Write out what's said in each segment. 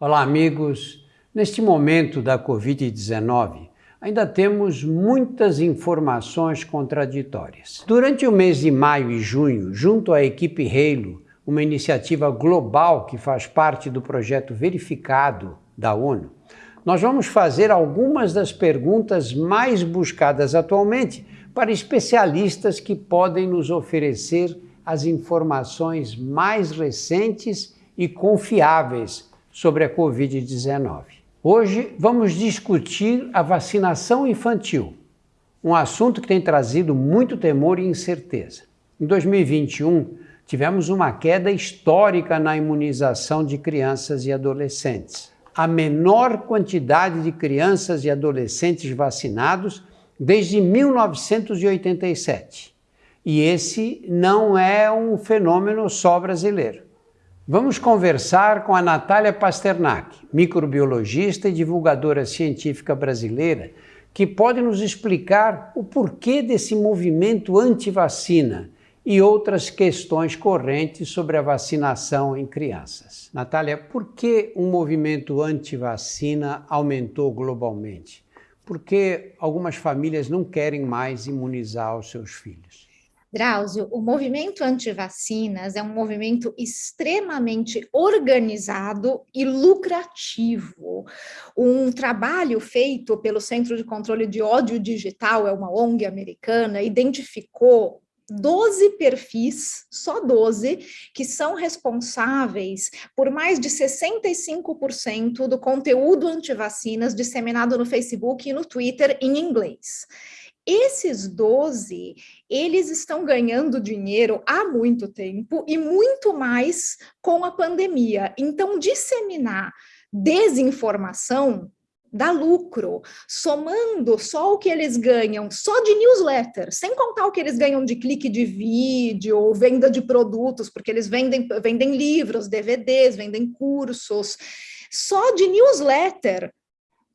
Olá, amigos. Neste momento da Covid-19, ainda temos muitas informações contraditórias. Durante o mês de maio e junho, junto à equipe Halo, uma iniciativa global que faz parte do projeto Verificado da ONU, nós vamos fazer algumas das perguntas mais buscadas atualmente para especialistas que podem nos oferecer as informações mais recentes e confiáveis sobre a Covid-19. Hoje vamos discutir a vacinação infantil, um assunto que tem trazido muito temor e incerteza. Em 2021, tivemos uma queda histórica na imunização de crianças e adolescentes. A menor quantidade de crianças e adolescentes vacinados desde 1987. E esse não é um fenômeno só brasileiro. Vamos conversar com a Natália Pasternak, microbiologista e divulgadora científica brasileira, que pode nos explicar o porquê desse movimento anti-vacina e outras questões correntes sobre a vacinação em crianças. Natália, por que um movimento anti-vacina aumentou globalmente? Por que algumas famílias não querem mais imunizar os seus filhos? Drauzio, o movimento anti-vacinas é um movimento extremamente organizado e lucrativo. Um trabalho feito pelo Centro de Controle de Ódio Digital, é uma ONG americana, identificou 12 perfis, só 12, que são responsáveis por mais de 65% do conteúdo anti-vacinas disseminado no Facebook e no Twitter em inglês. Esses 12, eles estão ganhando dinheiro há muito tempo e muito mais com a pandemia. Então, disseminar desinformação dá lucro, somando só o que eles ganham, só de newsletter, sem contar o que eles ganham de clique de vídeo ou venda de produtos, porque eles vendem, vendem livros, DVDs, vendem cursos, só de newsletter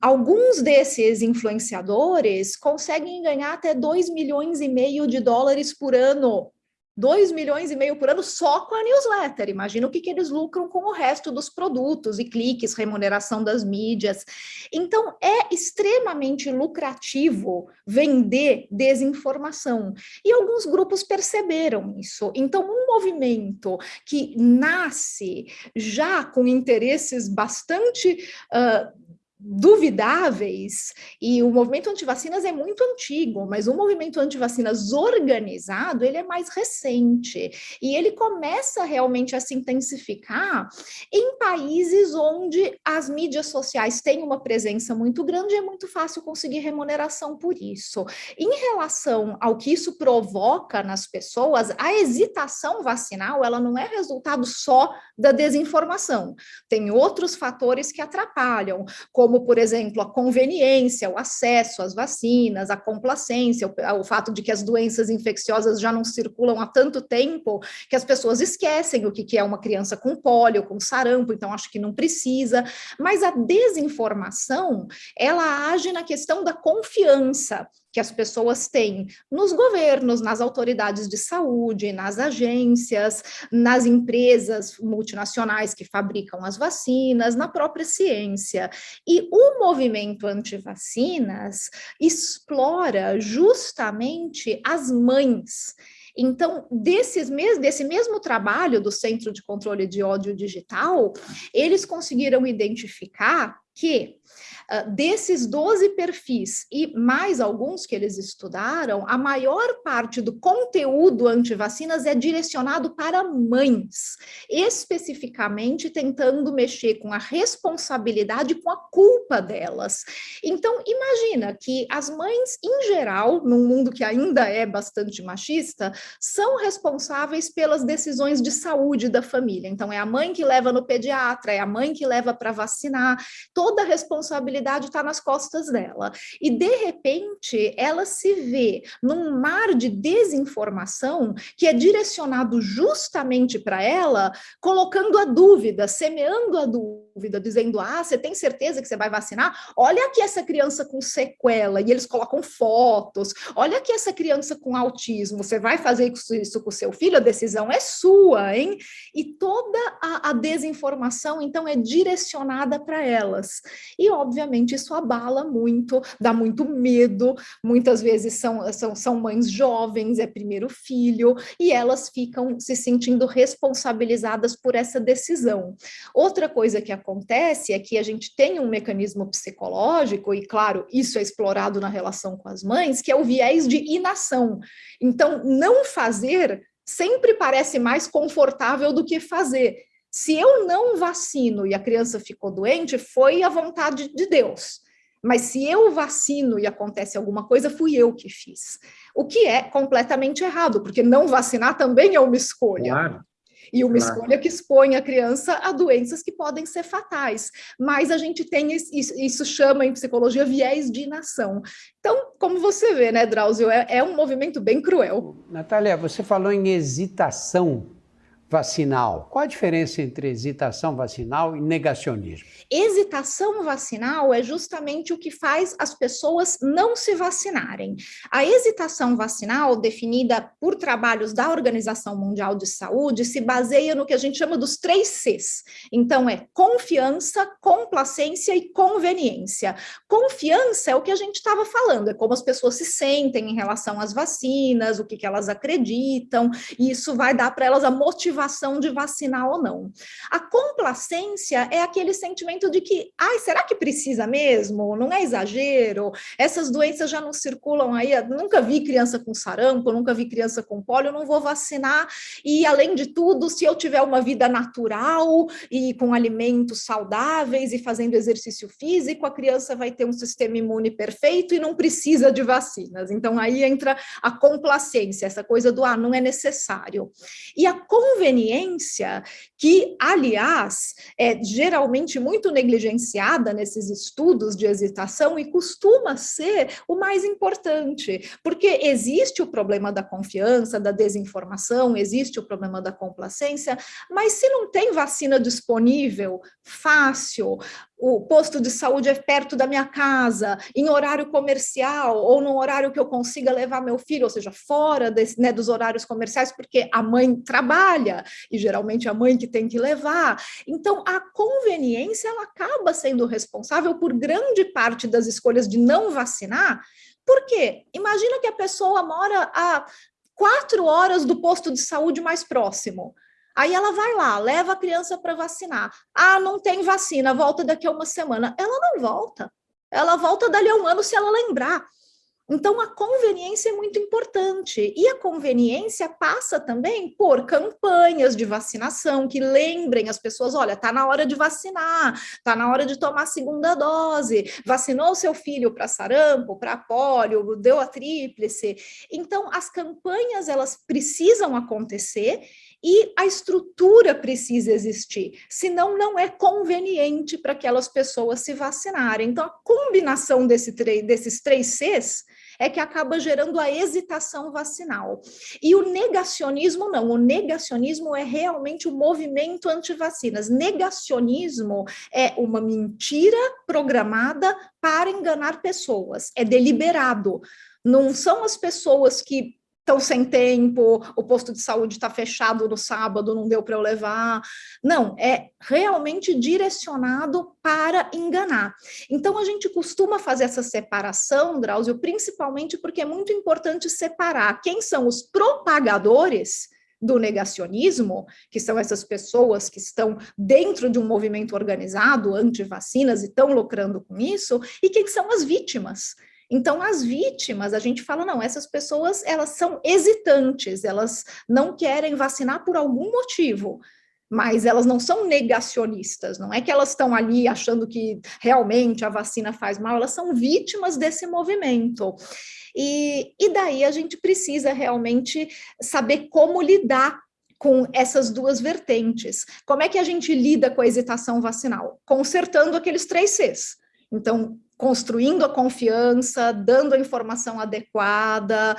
Alguns desses influenciadores conseguem ganhar até 2 milhões e meio de dólares por ano 2 milhões e meio por ano só com a newsletter. Imagina o que, que eles lucram com o resto dos produtos e cliques, remuneração das mídias. Então, é extremamente lucrativo vender desinformação. E alguns grupos perceberam isso. Então, um movimento que nasce já com interesses bastante uh, duvidáveis, e o movimento anti-vacinas é muito antigo, mas o movimento anti-vacinas organizado, ele é mais recente, e ele começa realmente a se intensificar em países onde as mídias sociais têm uma presença muito grande e é muito fácil conseguir remuneração por isso. Em relação ao que isso provoca nas pessoas, a hesitação vacinal, ela não é resultado só da desinformação, tem outros fatores que atrapalham, como como, por exemplo, a conveniência, o acesso às vacinas, a complacência, o, o fato de que as doenças infecciosas já não circulam há tanto tempo que as pessoas esquecem o que, que é uma criança com pólio, com sarampo, então acho que não precisa. Mas a desinformação, ela age na questão da confiança que as pessoas têm nos governos, nas autoridades de saúde, nas agências, nas empresas multinacionais que fabricam as vacinas, na própria ciência. E o movimento anti-vacinas explora justamente as mães então, desses mes desse mesmo trabalho do Centro de Controle de Ódio Digital, eles conseguiram identificar que desses 12 perfis e mais alguns que eles estudaram, a maior parte do conteúdo anti-vacinas é direcionado para mães, especificamente tentando mexer com a responsabilidade, com a culpa delas. Então, imagina que as mães, em geral, num mundo que ainda é bastante machista, são responsáveis pelas decisões de saúde da família. Então, é a mãe que leva no pediatra, é a mãe que leva para vacinar, toda a responsabilidade está nas costas dela. E, de repente, ela se vê num mar de desinformação que é direcionado justamente para ela, colocando a dúvida, semeando a dúvida, dizendo, ah, você tem certeza que você vai vacinar? Olha aqui essa criança com sequela, e eles colocam fotos, olha aqui essa criança com autismo, você vai fazer isso com o seu filho? A decisão é sua, hein? E toda a, a desinformação, então, é direcionada para elas. E, obviamente, isso abala muito, dá muito medo, muitas vezes são, são, são mães jovens, é primeiro filho, e elas ficam se sentindo responsabilizadas por essa decisão. Outra coisa que acontece é que a gente tem um mecanismo psicológico, e claro, isso é explorado na relação com as mães, que é o viés de inação. Então, não fazer sempre parece mais confortável do que fazer. Se eu não vacino e a criança ficou doente, foi a vontade de Deus. Mas se eu vacino e acontece alguma coisa, fui eu que fiz. O que é completamente errado, porque não vacinar também é uma escolha. Claro. E uma claro. escolha que expõe a criança a doenças que podem ser fatais. Mas a gente tem, isso, isso chama em psicologia viés de inação. Então, como você vê, né, Drauzio, é, é um movimento bem cruel. Natália, você falou em hesitação vacinal. Qual a diferença entre hesitação vacinal e negacionismo? Hesitação vacinal é justamente o que faz as pessoas não se vacinarem. A hesitação vacinal, definida por trabalhos da Organização Mundial de Saúde, se baseia no que a gente chama dos três Cs. Então, é confiança, complacência e conveniência. Confiança é o que a gente estava falando, é como as pessoas se sentem em relação às vacinas, o que, que elas acreditam, e isso vai dar para elas a motivação motivação de vacinar ou não. A complacência é aquele sentimento de que, ai, será que precisa mesmo? Não é exagero? Essas doenças já não circulam aí, nunca vi criança com sarampo, nunca vi criança com pólio, não vou vacinar. E, além de tudo, se eu tiver uma vida natural e com alimentos saudáveis e fazendo exercício físico, a criança vai ter um sistema imune perfeito e não precisa de vacinas. Então, aí entra a complacência, essa coisa do, ah, não é necessário. E a conveniência conveniência, que, aliás, é geralmente muito negligenciada nesses estudos de hesitação e costuma ser o mais importante, porque existe o problema da confiança, da desinformação, existe o problema da complacência, mas se não tem vacina disponível, fácil, o posto de saúde é perto da minha casa, em horário comercial, ou num horário que eu consiga levar meu filho, ou seja, fora desse, né, dos horários comerciais, porque a mãe trabalha, e geralmente é a mãe que tem que levar. Então, a conveniência, ela acaba sendo responsável por grande parte das escolhas de não vacinar, por quê? Imagina que a pessoa mora a quatro horas do posto de saúde mais próximo. Aí ela vai lá, leva a criança para vacinar. Ah, não tem vacina, volta daqui a uma semana. Ela não volta. Ela volta dali a um ano se ela lembrar. Então, a conveniência é muito importante. E a conveniência passa também por campanhas de vacinação que lembrem as pessoas: olha, está na hora de vacinar, está na hora de tomar a segunda dose, vacinou seu filho para sarampo, para pólio, deu a tríplice. Então, as campanhas elas precisam acontecer e a estrutura precisa existir, senão não é conveniente para aquelas pessoas se vacinarem. Então, a combinação desse desses três Cs é que acaba gerando a hesitação vacinal. E o negacionismo não, o negacionismo é realmente o movimento anti-vacinas. Negacionismo é uma mentira programada para enganar pessoas, é deliberado. Não são as pessoas que estão sem tempo, o posto de saúde está fechado no sábado, não deu para eu levar. Não, é realmente direcionado para enganar. Então, a gente costuma fazer essa separação, Drauzio, principalmente porque é muito importante separar quem são os propagadores do negacionismo, que são essas pessoas que estão dentro de um movimento organizado anti-vacinas e estão lucrando com isso, e quem são as vítimas, então, as vítimas, a gente fala, não, essas pessoas, elas são hesitantes, elas não querem vacinar por algum motivo, mas elas não são negacionistas, não é que elas estão ali achando que realmente a vacina faz mal, elas são vítimas desse movimento. E, e daí a gente precisa realmente saber como lidar com essas duas vertentes. Como é que a gente lida com a hesitação vacinal? Consertando aqueles três Cs. Então, construindo a confiança, dando a informação adequada,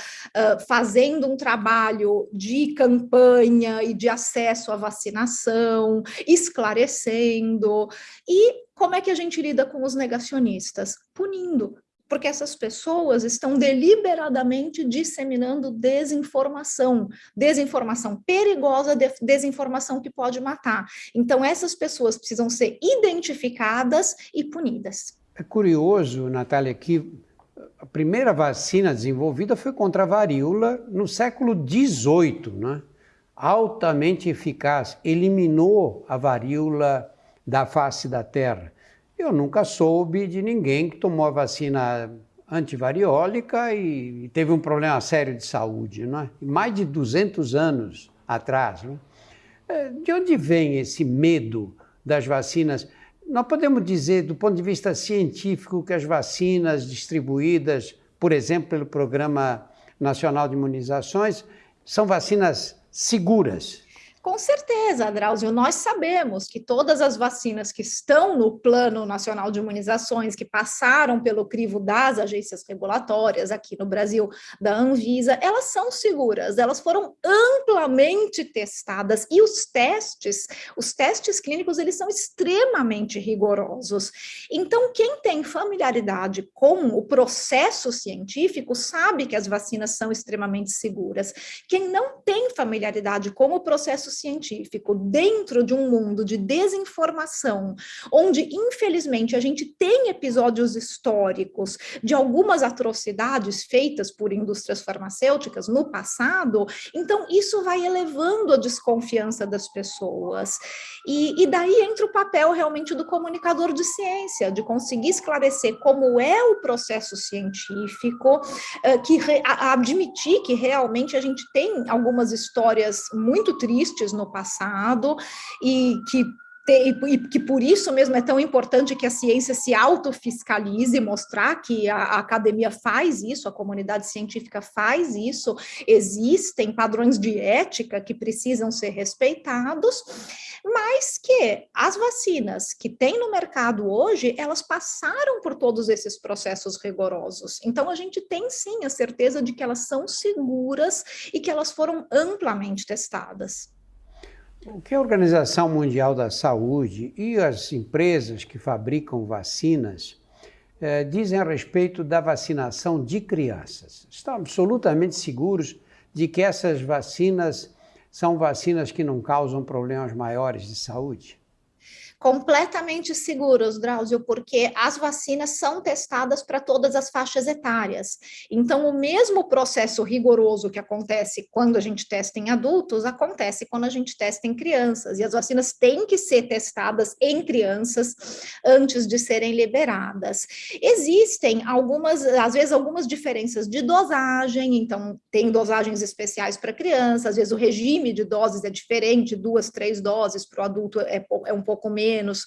fazendo um trabalho de campanha e de acesso à vacinação, esclarecendo. E como é que a gente lida com os negacionistas? Punindo, porque essas pessoas estão deliberadamente disseminando desinformação, desinformação perigosa, desinformação que pode matar. Então, essas pessoas precisam ser identificadas e punidas. É curioso, Natália, que a primeira vacina desenvolvida foi contra a varíola no século XVIII, né? altamente eficaz, eliminou a varíola da face da terra. Eu nunca soube de ninguém que tomou a vacina antivariólica e, teve um problema sério de saúde, não é? Mais de 200 anos atrás. Não é? De onde vem esse medo das vacinas? Nós podemos dizer, do ponto de vista científico, que as vacinas distribuídas, por exemplo, pelo Programa Nacional de Imunizações, são vacinas seguras, com certeza, Drauzio, nós sabemos que todas as vacinas que estão no Plano Nacional de Imunizações, que passaram pelo crivo das agências regulatórias aqui no Brasil, da Anvisa, elas são seguras, elas foram amplamente testadas e os testes, os testes clínicos, eles são extremamente rigorosos. Então, quem tem familiaridade com o processo científico sabe que as vacinas são extremamente seguras. Quem não tem familiaridade com o processo científico dentro de um mundo de desinformação, onde, infelizmente, a gente tem episódios históricos de algumas atrocidades feitas por indústrias farmacêuticas no passado, então isso vai elevando a desconfiança das pessoas. E, e daí entra o papel realmente do comunicador de ciência, de conseguir esclarecer como é o processo científico, uh, que re, a, admitir que realmente a gente tem algumas histórias muito tristes no passado e que e que por isso mesmo é tão importante que a ciência se autofiscalize, mostrar que a, a, academia faz isso, a comunidade científica faz isso, existem padrões de ética que precisam ser respeitados, mas que as vacinas que tem no mercado hoje, elas passaram por todos esses processos rigorosos. Então, a gente tem sim a certeza de que elas são seguras e que elas foram amplamente testadas. O que a Organização Mundial da Saúde e as empresas que fabricam vacinas eh, dizem a respeito da vacinação de crianças? Estão absolutamente seguros de que essas vacinas são vacinas que não causam problemas maiores de saúde? Completamente seguros, Drauzio, porque as vacinas são testadas para todas as faixas etárias. Então, o mesmo processo rigoroso que acontece quando a gente testa em adultos, acontece quando a gente testa em crianças. E as vacinas têm que ser testadas em crianças antes de serem liberadas. Existem algumas, às vezes, algumas diferenças de dosagem, então, tem dosagens especiais para crianças, às vezes o regime de doses é diferente, duas, três doses para o adulto é, é um pouco menos menos.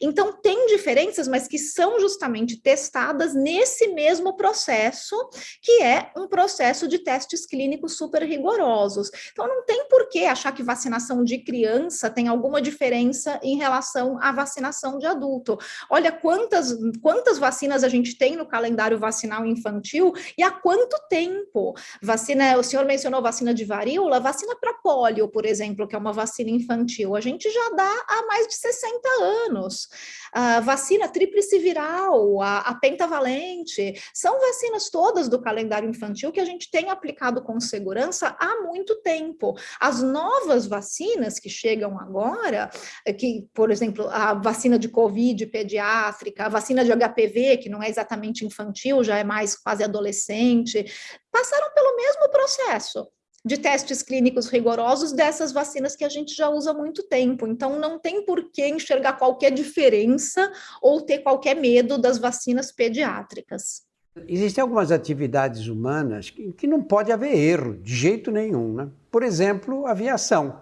Então, tem diferenças, mas que são justamente testadas nesse mesmo processo, que é um processo de testes clínicos super rigorosos. Então, não tem por que achar que vacinação de criança tem alguma diferença em relação à vacinação de adulto. Olha quantas, quantas vacinas a gente tem no calendário vacinal infantil e há quanto tempo. Vacina, o senhor mencionou vacina de varíola, vacina para pólio, por exemplo, que é uma vacina infantil, a gente já dá há mais de 60 anos. A vacina tríplice viral, a, a pentavalente, são vacinas todas do calendário infantil que a gente tem aplicado com segurança há muito tempo. As novas vacinas que chegam agora, eh, que, por exemplo, a vacina de Covid pediátrica, a vacina de HPV, que não é exatamente infantil, já é mais quase adolescente, passaram pelo mesmo processo de testes clínicos rigorosos dessas vacinas que a gente já usa há muito tempo. Então, não tem por que enxergar qualquer diferença ou ter qualquer medo das vacinas pediátricas. Existem algumas atividades humanas que, não pode haver erro, de jeito nenhum. Né? Por exemplo, aviação.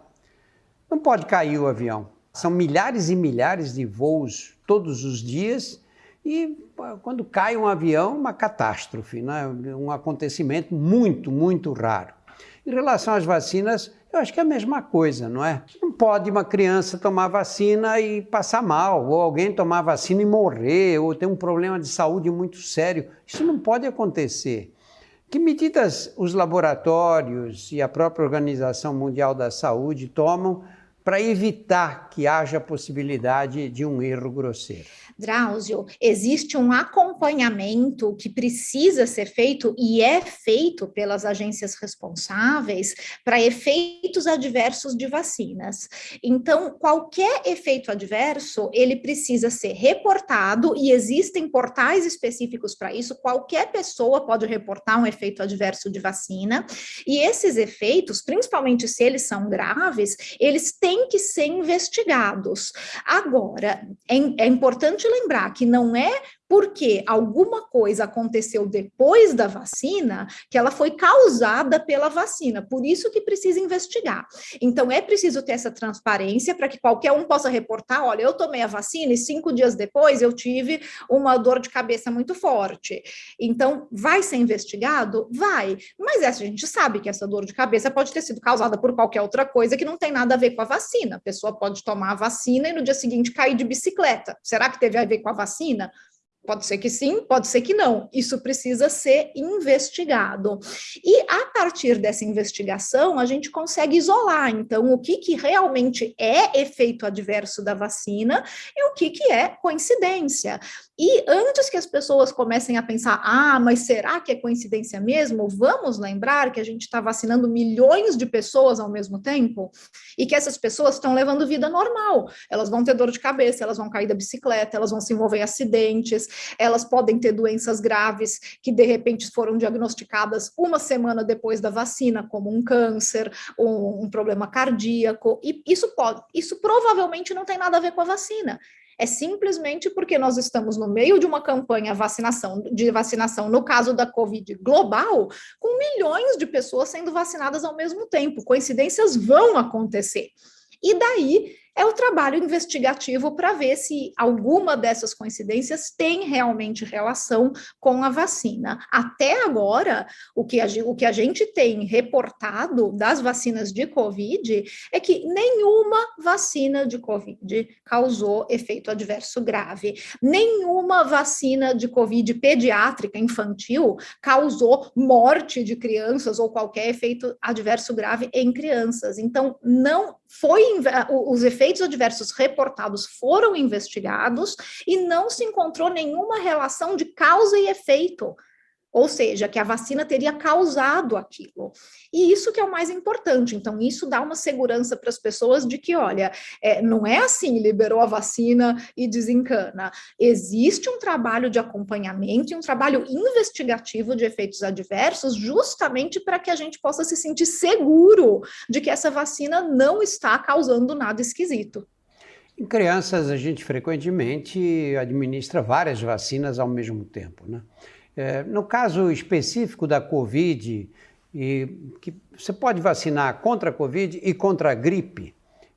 Não pode cair o avião. São milhares e milhares de voos todos os dias e quando cai um avião, uma catástrofe, né? um acontecimento muito, muito raro. Em relação às vacinas, eu acho que é a mesma coisa, não é? Não pode uma criança tomar vacina e passar mal, ou alguém tomar vacina e morrer, ou ter um problema de saúde muito sério. Isso não pode acontecer. Que medidas os laboratórios e a própria Organização Mundial da Saúde tomam para evitar que haja possibilidade de um erro grosseiro? Drauzio, existe um acompanhamento que precisa ser feito e é feito pelas agências responsáveis para efeitos adversos de vacinas. Então, qualquer efeito adverso, ele precisa ser reportado e existem portais específicos para isso. Qualquer pessoa pode reportar um efeito adverso de vacina e esses efeitos, principalmente se eles são graves, eles têm que ser investigados. Agora, é, é importante lembrar que não é porque alguma coisa aconteceu depois da vacina que ela foi causada pela vacina, por isso que precisa investigar. Então, é preciso ter essa transparência para que qualquer um possa reportar, olha, eu tomei a vacina e cinco dias depois eu tive uma dor de cabeça muito forte. Então, vai ser investigado? Vai. Mas essa, a gente sabe que essa dor de cabeça pode ter sido causada por qualquer outra coisa que não tem nada a ver com a vacina. A pessoa pode tomar a vacina e no dia seguinte cair de bicicleta. Será que teve a ver com a vacina? Pode ser que sim, pode ser que não. Isso precisa ser investigado. E a partir dessa investigação, a gente consegue isolar, então, o que, que realmente é efeito adverso da vacina e o que, que é coincidência. E antes que as pessoas comecem a pensar, ah, mas será que é coincidência mesmo? Vamos lembrar que a gente está vacinando milhões de pessoas ao mesmo tempo e que essas pessoas estão levando vida normal. Elas vão ter dor de cabeça, elas vão cair da bicicleta, elas vão se envolver em acidentes, elas podem ter doenças graves que de repente foram diagnosticadas uma semana depois da vacina, como um câncer, um, um problema cardíaco, e isso pode, isso provavelmente não tem nada a ver com a vacina é simplesmente porque nós estamos no meio de uma campanha vacinação, de vacinação, no caso da Covid global, com milhões de pessoas sendo vacinadas ao mesmo tempo. Coincidências vão acontecer. E daí é o trabalho investigativo para ver se alguma dessas coincidências tem realmente relação com a vacina. Até agora, o que a, o que a gente tem reportado das vacinas de Covid é que nenhuma vacina de Covid causou efeito adverso grave. Nenhuma vacina de Covid pediátrica infantil causou morte de crianças ou qualquer efeito adverso grave em crianças. Então, não foi os efeitos adversos reportados foram investigados e não se encontrou nenhuma relação de causa e efeito ou seja, que a vacina teria causado aquilo. E isso que é o mais importante. Então, isso dá uma segurança para as pessoas de que, olha, é, não é assim, liberou a vacina e desencana. Existe um trabalho de acompanhamento e um trabalho investigativo de efeitos adversos, justamente para que a gente possa se sentir seguro de que essa vacina não está causando nada esquisito. Em crianças, a gente frequentemente administra várias vacinas ao mesmo tempo, né? É, no caso específico da Covid, e que você pode vacinar contra a Covid e contra a gripe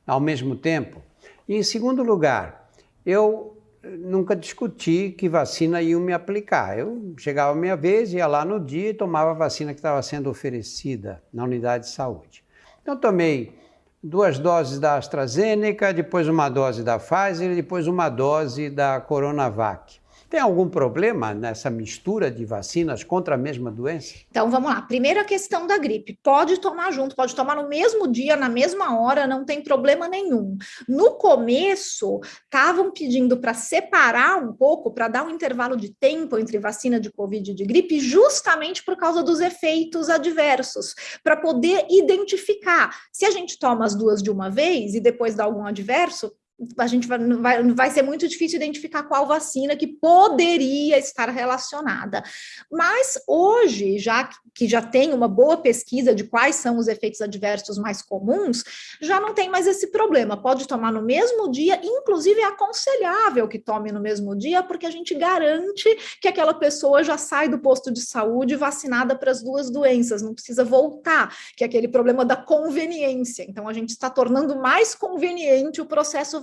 ao mesmo tempo. E, em segundo lugar, eu nunca discuti que vacina iam me aplicar. Eu chegava a minha vez, ia lá no dia e tomava a vacina que estava sendo oferecida na unidade de saúde. Então, tomei duas doses da AstraZeneca, depois uma dose da Pfizer e depois uma dose da Coronavac. Tem algum problema nessa mistura de vacinas contra a mesma doença? Então vamos lá. Primeiro a questão da gripe. Pode tomar junto, pode tomar no mesmo dia, na mesma hora, não tem problema nenhum. No começo, estavam pedindo para separar um pouco, para dar um intervalo de tempo entre vacina de Covid e de gripe, justamente por causa dos efeitos adversos, para poder identificar. Se a gente toma as duas de uma vez e depois dá algum adverso, a gente vai, vai, vai ser muito difícil identificar qual vacina que poderia estar relacionada. Mas hoje, já que já tem uma boa pesquisa de quais são os efeitos adversos mais comuns, já não tem mais esse problema. Pode tomar no mesmo dia, inclusive é aconselhável que tome no mesmo dia, porque a gente garante que aquela pessoa já sai do posto de saúde vacinada para as duas doenças, não precisa voltar, que é aquele problema da conveniência. Então, a gente está tornando mais conveniente o processo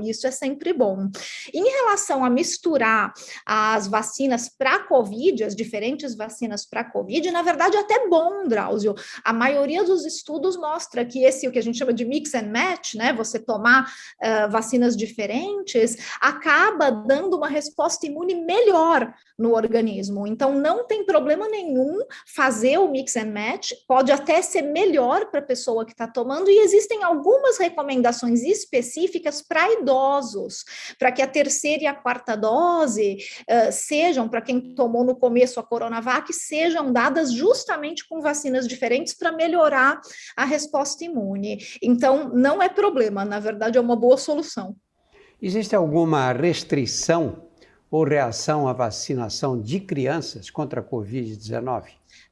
e isso é sempre bom. Em relação a misturar as vacinas para COVID, as diferentes vacinas para COVID, na verdade é até bom, Drauzio. A maioria dos estudos mostra que esse, o que a gente chama de mix and match, né, você tomar uh, vacinas diferentes, acaba dando uma resposta imune melhor no organismo. Então, não tem problema nenhum fazer o mix and match, pode até ser melhor para a pessoa que está tomando, e existem algumas recomendações específicas para idosos, para que a terceira e a quarta dose uh, sejam, para quem tomou no começo a Coronavac, sejam dadas justamente com vacinas diferentes para melhorar a resposta imune. Então, não é problema, na verdade, é uma boa solução. Existe alguma restrição ou reação à vacinação de crianças contra a Covid-19?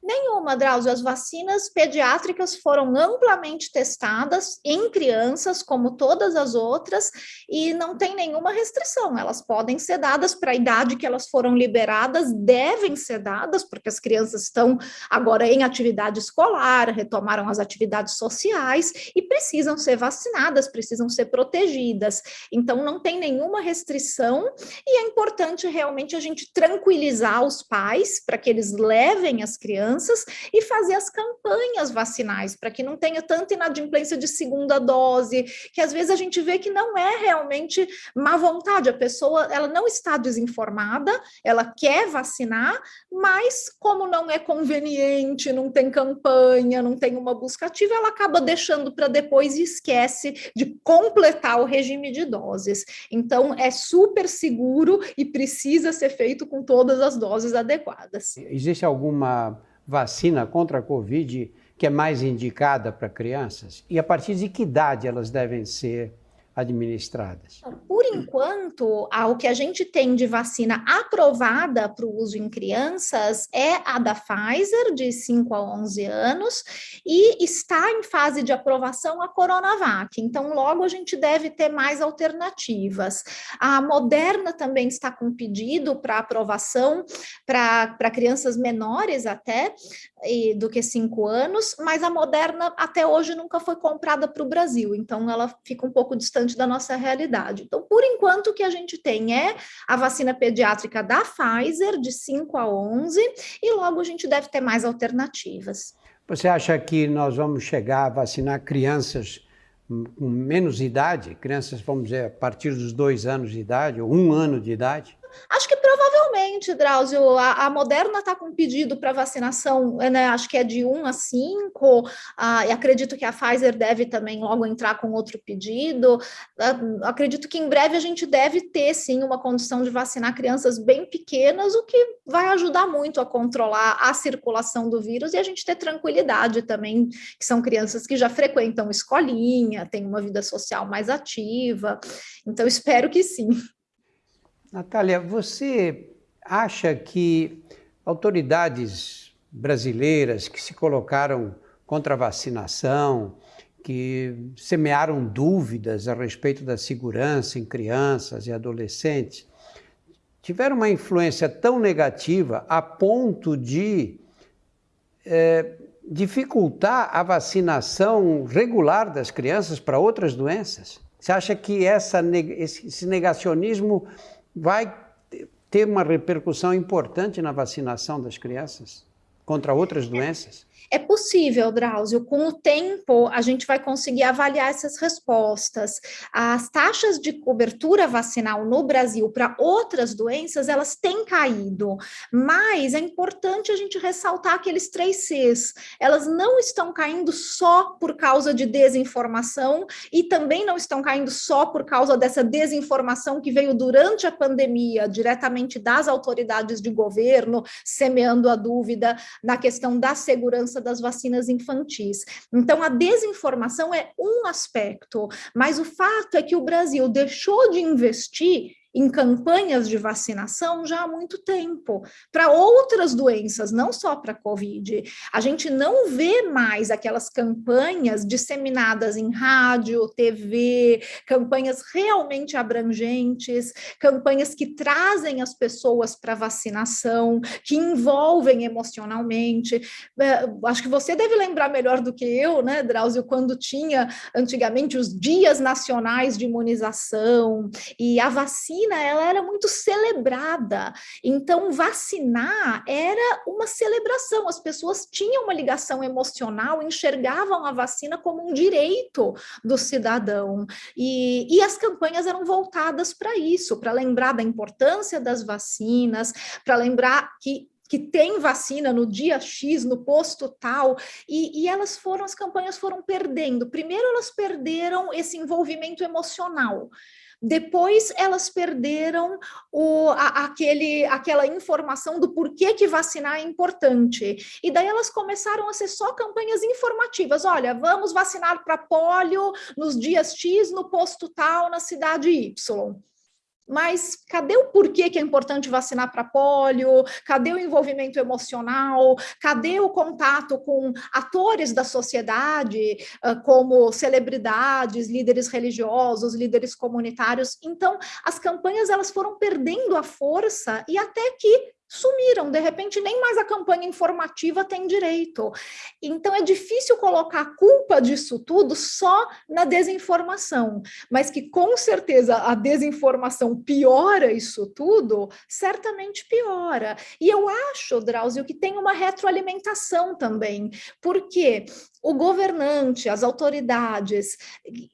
Nenhuma, Drauzio. As vacinas pediátricas foram amplamente testadas em crianças, como todas as outras, e não tem nenhuma restrição. Elas podem ser dadas para a idade que elas foram liberadas, devem ser dadas, porque as crianças estão agora em atividade escolar, retomaram as atividades sociais e precisam ser vacinadas, precisam ser protegidas. Então, não tem nenhuma restrição, e é importante realmente a gente tranquilizar os pais para que eles levem as crianças e fazer as campanhas vacinais, para que não tenha tanta inadimplência de segunda dose, que às vezes a gente vê que não é realmente má vontade, a pessoa ela não está desinformada, ela quer vacinar, mas como não é conveniente, não tem campanha, não tem uma busca ativa, ela acaba deixando para depois e esquece de completar o regime de doses. Então é super seguro e precisa ser feito com todas as doses adequadas. Existe alguma vacina contra a Covid que é mais indicada para crianças? E a partir de que idade elas devem ser administradas? Por enquanto, o que a gente tem de vacina aprovada para o uso em crianças é a da Pfizer, de 5 a 11 anos, e está em fase de aprovação a Coronavac. Então, logo a gente deve ter mais alternativas. A Moderna também está com pedido para aprovação para crianças menores até do que 5 anos, mas a Moderna até hoje nunca foi comprada para o Brasil, então ela fica um pouco distante distante da nossa realidade. Então, por enquanto, o que a gente tem é a vacina pediátrica da Pfizer, de 5 a 11, e logo a gente deve ter mais alternativas. Você acha que nós vamos chegar a vacinar crianças com menos idade, crianças, vamos dizer, a partir dos dois anos de idade, ou um ano de idade? Acho que provavelmente, Drauzio, a, a Moderna está com pedido para vacinação, né, acho que é de 1 a 5, ah, e acredito que a Pfizer deve também logo entrar com outro pedido. Ah, acredito que em breve a gente deve ter, sim, uma condição de vacinar crianças bem pequenas, o que vai ajudar muito a controlar a circulação do vírus e a gente ter tranquilidade também, que são crianças que já frequentam escolinha, têm uma vida social mais ativa. Então, espero que sim. Natália, você acha que autoridades brasileiras que se colocaram contra a vacinação, que semearam dúvidas a respeito da segurança em crianças e adolescentes, tiveram uma influência tão negativa a ponto de é, dificultar a vacinação regular das crianças para outras doenças? Você acha que essa, esse negacionismo vai ter uma repercussão importante na vacinação das crianças contra outras doenças? É possível, Drauzio, com o tempo a gente vai conseguir avaliar essas respostas. As taxas de cobertura vacinal no Brasil para outras doenças, elas têm caído, mas é importante a gente ressaltar aqueles três Cs. Elas não estão caindo só por causa de desinformação e também não estão caindo só por causa dessa desinformação que veio durante a pandemia, diretamente das autoridades de governo, semeando a dúvida na questão da segurança das vacinas infantis. Então, a desinformação é um aspecto, mas o fato é que o Brasil deixou de investir em campanhas de vacinação já há muito tempo, para outras doenças, não só para a Covid. A gente não vê mais aquelas campanhas disseminadas em rádio, TV, campanhas realmente abrangentes, campanhas que trazem as pessoas para vacinação, que envolvem emocionalmente. É, acho que você deve lembrar melhor do que eu, né, Drauzio, quando tinha antigamente os dias nacionais de imunização e a vacina ela era muito celebrada. Então vacinar era uma celebração. As pessoas tinham uma ligação emocional, enxergavam a vacina como um direito do cidadão e, e as campanhas eram voltadas para isso, para lembrar da importância das vacinas, para lembrar que que tem vacina no dia X, no posto tal, e, e, elas foram, as campanhas foram perdendo. Primeiro, elas perderam esse envolvimento emocional. Depois elas perderam o, a, aquele, aquela informação do porquê que vacinar é importante. E daí elas começaram a ser só campanhas informativas. Olha, vamos vacinar para polio nos dias X, no posto tal, na cidade Y. Mas cadê o porquê que é importante vacinar para polio? Cadê o envolvimento emocional? Cadê o contato com atores da sociedade, como celebridades, líderes religiosos, líderes comunitários? Então, as campanhas elas foram perdendo a força e até que de repente nem mais a campanha informativa tem direito. Então é difícil colocar a culpa disso tudo só na desinformação, mas que com certeza a desinformação piora isso tudo, certamente piora. E eu acho, Drauzio, que tem uma retroalimentação também, porque o governante, as autoridades,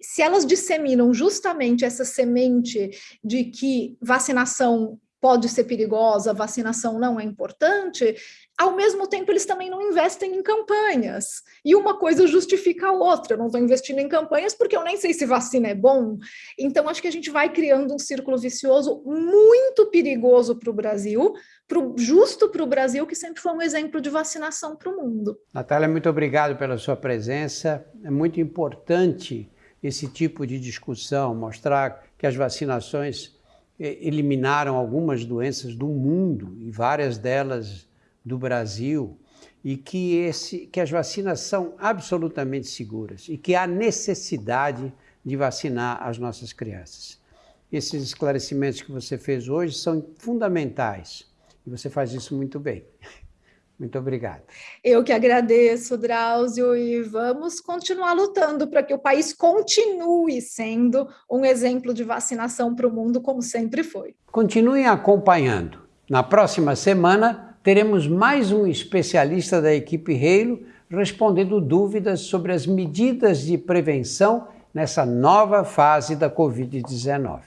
se elas disseminam justamente essa semente de que vacinação pode ser perigosa, vacinação não é importante, ao mesmo tempo eles também não investem em campanhas. E uma coisa justifica a outra. Eu não estou investindo em campanhas porque eu nem sei se vacina é bom. Então, acho que a gente vai criando um círculo vicioso muito perigoso para o Brasil, pro, justo para o Brasil, que sempre foi um exemplo de vacinação para o mundo. Natália, muito obrigado pela sua presença. É muito importante esse tipo de discussão, mostrar que as vacinações eliminaram algumas doenças do mundo e várias delas do Brasil e que, esse, que as vacinas são absolutamente seguras e que há necessidade de vacinar as nossas crianças. Esses esclarecimentos que você fez hoje são fundamentais e você faz isso muito bem. Muito obrigado. Eu que agradeço, Drauzio, e vamos continuar lutando para que o país continue sendo um exemplo de vacinação para o mundo, como sempre foi. Continuem acompanhando. Na próxima semana, teremos mais um especialista da equipe Reilo respondendo dúvidas sobre as medidas de prevenção nessa nova fase da Covid-19.